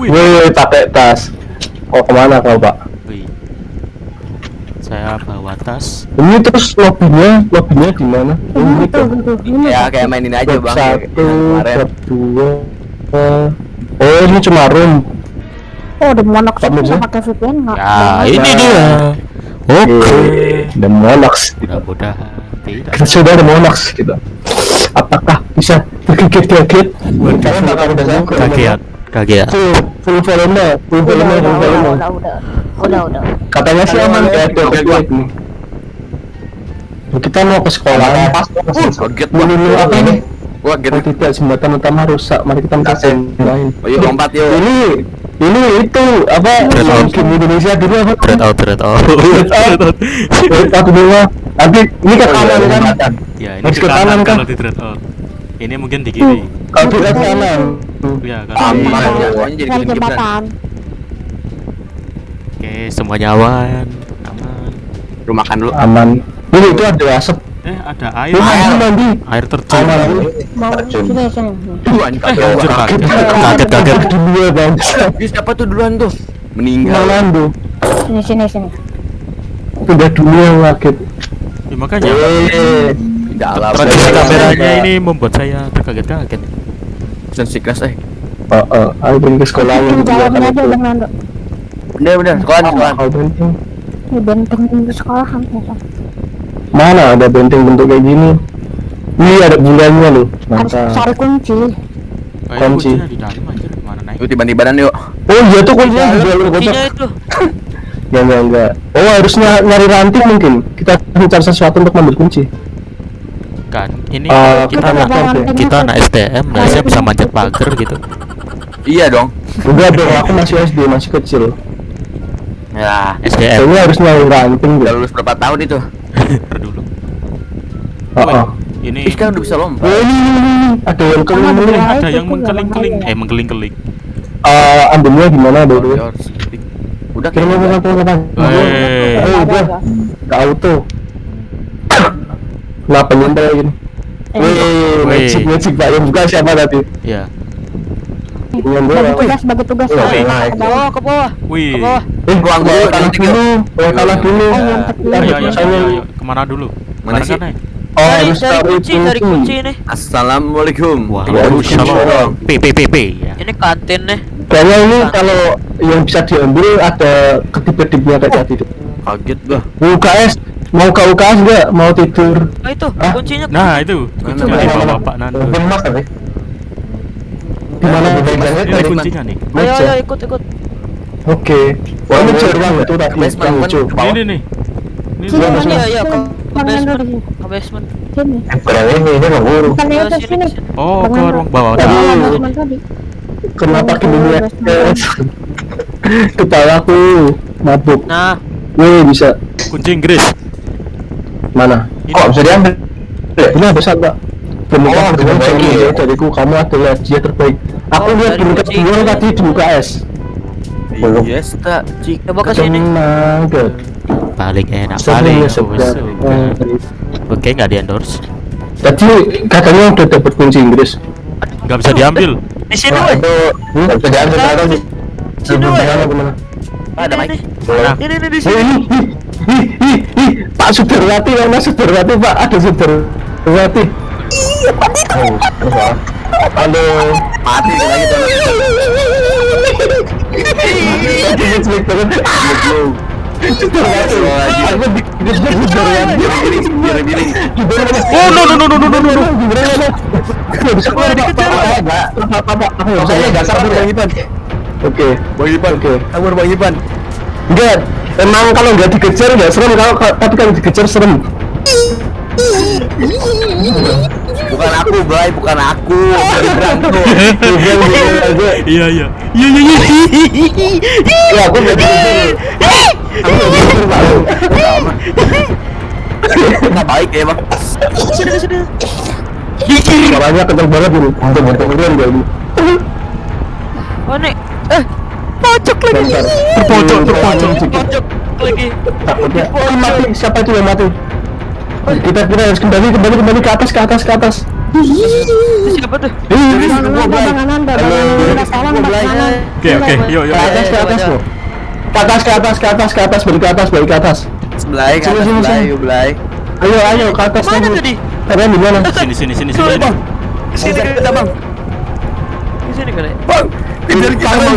Wih. Wih, pakai tas. Kau ke mana kau pak? Wih. Saya bawa tas. Ini terus lobbynya, lobbynya di mana? Oh, Ini tuh. Ya kayak main ini aja bang. Satu, dua. Oh, ini cuma room. Oh, udah monok bisa pakai VPN nggak? Ya, ini dia. Oke. The Monox. Mudah-mudahan tidak. Kita sudah ada Monox kita. Apakah bisa tergigit-gigit? Kalian bakal udah nyangkut. Kaget. Kaget. Full, full volume, full volume, full volume. udah, udah, udah, udah. Katanya sih aman ya, nih. Kita mau ke sekolah. Kaget dulu apa ini? Gua kaget. Oh tidak, jembatan utama rusak. Mari kita minta lain. Oh, yuk lompat yuk. Ini, ini itu apa? Game Indonesia dulu apa? Out, out. Dread out. Dread out dulu. Nanti ini ke kanan kan? Ya, ini ke ke kanan, kan? Ini mungkin di kiri. Kalau di kanan ya kan. Jembatan iya, iya, iya, oke semuanya awan aman. Rumahkan dulu. Aman. Ini itu ada asap. Eh ada air. Air mandi air terjun. Terjun. duluan kaget. Kaget kaget dua bang. Siapa tuh duluan tuh? Meninggal. Tuh sini sini sini. Udah dua kaget. Ya makanya. Eh, Tradisi kameranya ini membuat saya terkaget-kaget. Sensi kelas eh. Oh, oh. Ayo pergi ke sekolah yang Ini jawabin aja Bang Nando. Bener bener. Sekolah nih, sekolah. Kau benteng. Ini benteng di sekolahan ya. Mana ada benteng bentuk kayak gini? Ini ada bulannya loh. Harus Mantap. cari kunci. Kunci. kuncinya di dalam anjir. Mana naik? Yuk. Oh iya tuh kuncinya di dalam itu. Ya enggak enggak. Oh harusnya nyari ranting mungkin. Kita mencari sesuatu untuk mengambil kunci. Kan, ini Eh, kita kita nggak kita anak STM, biasanya bisa manjat pagar gitu. Iya dong. Enggak dong, aku masih SD, masih kecil. Ya. SDM Kayaknya harus nyari ranting Udah lulus berapa tahun itu? Dulu. Oh, oh. Ini Ih, kan udah bisa lompat. Oh, ini, ini, ini. ada yang keling Ada keling. yang- ada yang tuh mengkeling-keling, namanya. eh mengkeling-keling. Eh, ambilnya gimana dulu? Udah kayaknya. apa apa apa. Eh. Eh, udah. Ke auto. Kenapa nyentel gini? Wih, magic magic pak yang buka siapa tadi? Ya. Bagi tugas, bagi tugas. Oh, naik. ke bawah, ke bawah. Wih. Ke bawah. Eh, gua dulu. Gua dulu. Oh. Ayo, ayo, ayo. Ke mana dulu? Mana sih? Barengan, eh? Oh, harus cari kunci. nih. Assalamualaikum. Waalaikumsalam. P P P P. Ya. Ini kantin nih. Kayaknya ini kalau yang bisa diambil ada ketip-ketipnya kayak tadi. deh. Kaget gua. UKS mau ke UKS nggak? Mau tidur? Oh itu kuncinya. Nah, itu kuncinya di bawah Pak Nando. Mas di mana ini kuncinya nih. Ayo ayo ikut ikut. Oke. Wah ini cerang tuh? tadi. Ini nih. Ini ini ya ya ke basement. Ini basement. Eh, Berani ini ini nggak oh ke ruang bawah tadi. Kenapa ke dunia kepala aku mabuk. Nah. Wih bisa. Kunci Inggris. Mana? Kok bisa diambil? Ini ada satu Demikian oh, kamu adalah dia terbaik. Aku oh, lihat berkat dua tadi di UKS. Belum. Iya, yes tak. Coba kan ke sini. Paling enak paling Oke, nggak di endorse. Tadi katanya udah dapat kunci Inggris. Nggak bisa diambil. Di sini, woi. Hmm? Nggak bisa diambil. Sini, woi. Ada mic. Ini ini di sini. Pak Sudarwati, mana Sudarwati, Pak? Ada Sudarwati. Iya, Pak itu halo mati lagi gitu. Oh no no no no no no no. Apa-apa. Oke, Ipan. Oke. Ipan. Enggak. Emang kalau dikejar serem kalau tapi kalau dikejar serem. Bukan aku, Bray, bukan aku. Iya, iya. Iya, iya, iya. Ya aku nggak. Aku nggak baik ya, Bang. Sini sini. Suaranya kenceng banget ini. Untuk berkemudian gak ini. Oh nih. Eh, pojok lagi. Terpojok, terpojok. Pojok lagi. Takutnya. Mati. Siapa itu yang mati? Kita kita harus kembali kembali kembali ke atas ke atas ke atas. Siapa tuh? Oke oke, yuk yuk. ke atas ke atas ke atas ke atas ke atas ke atas balik ke atas balik ke atas Sebelah Sini, ke atas sini, sebelah sini. yuk belai. ayo ayo ke atas Mana lagi. tadi? kalian di mana Sini sini sini sini. bang. Sini kita bang. Di sini kali. Bang, kejar kita bang.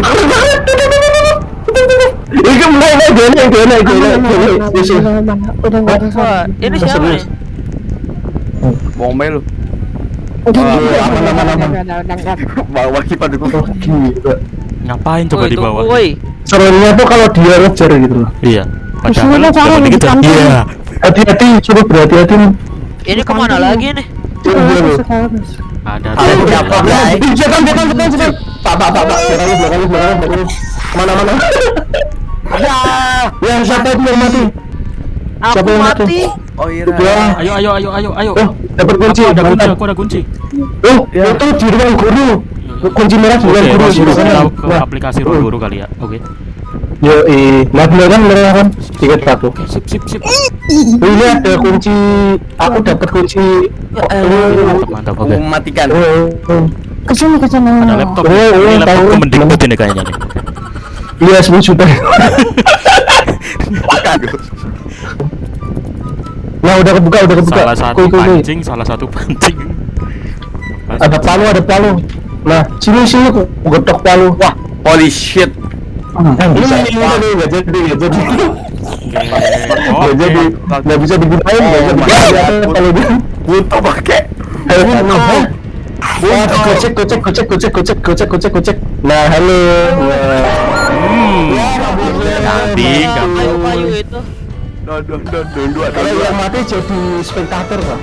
Ikan mana Ini siapa Bawa kipas di. Ngapain coba oh, di bawah? Serunya tuh kalau dia ngejar gitu loh. Iya. Padahal kalau kita. Iya. Hati-hati, coba berhati-hati. Ini ke mana lagi nih? Iya, iya, iya. Ada. Ada. Ada. Ada. Ada. Ada. Ada. Pak, pak, pak, pak. Belakang, belakang, belakang, belakang. Mana, mana? Ya. Yang siapa itu yang mati? Aku Siapa yang mati? mati. Oh iya. Ya. Ayo ayo ayo ayo ayo. Oh, dapat kunci. Aku ada kunci, mantap. aku ada kunci. Oh, itu di ruang guru. Kunci merah di Oke, ruang guru. kanan. tahu ke aplikasi ruang guru kali ya. Oke. Yo, eh, nah bener kan, bener kan? Tiket satu. Oke, sip sip sip. Oh, ini ada kunci. Aku dapat kunci. Oh, Mantap mantap. Aku Oke. mematikan. Oh, oh. Ke sini, ke sini. Ada laptop. Oh, oh, Ini laptop tahu. mendikbud ini kayaknya nih. Iya, 10 juta. Aduh. Nah, udah kebuka, udah kebuka. Salah satu kuy, kuy. pancing, salah satu pancing. Ada palu, ada palu. Nah, sini sini aku getok palu. Wah, Holy shit. ini ini ini nggak jadi, nggak jadi, nggak Oke. jadi, nggak bisa digunain, nggak bisa Oh my digunain God. kalau dia. Butuh pakai. Wah, gocek, gocek, gocek, gocek, gocek, gocek, gocek, gocek. Nah, halo. Hmm. Kambing, kambing. Kayu-kayu itu. Duh, duh, duh, duh, duh, Kalau yang mati jadi spektator, Pak.